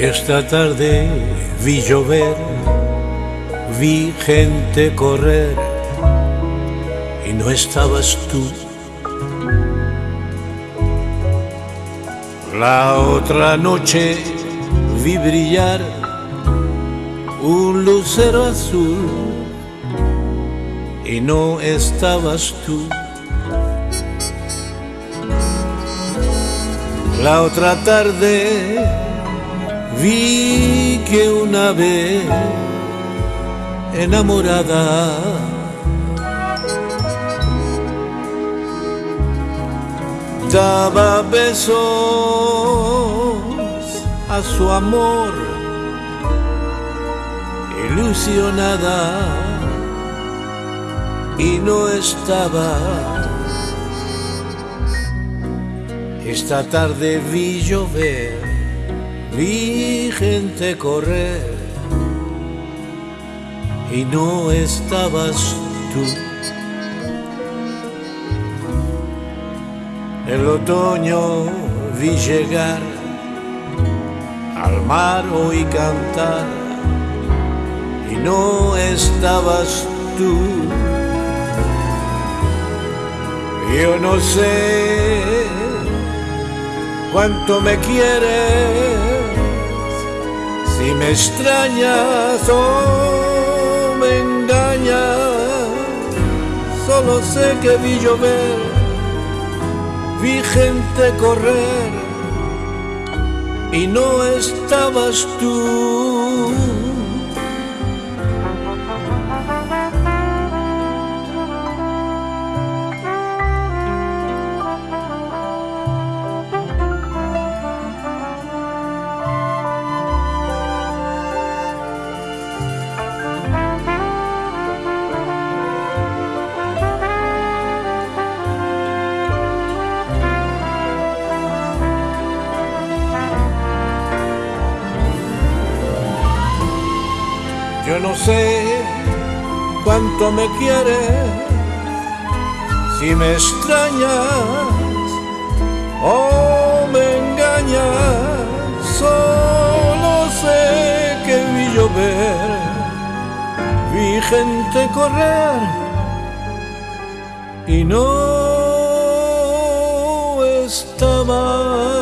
Esta tarde vi llover, vi gente correr y no estabas tú. La otra noche vi brillar un lucero azul y no estabas tú. La otra tarde vi que una vez enamorada daba besos a su amor ilusionada y no estaba. Esta tarde vi llover, vi gente correr y no estabas tú. El otoño vi llegar, al mar oí cantar y no estabas tú. Yo no sé cuánto me quieres, si me extrañas o me engañas, solo sé que vi llover, vi gente correr y no estabas tú. No sé cuánto me quieres, si me extrañas o me engañas, solo sé que vi llover, vi gente correr y no estaba,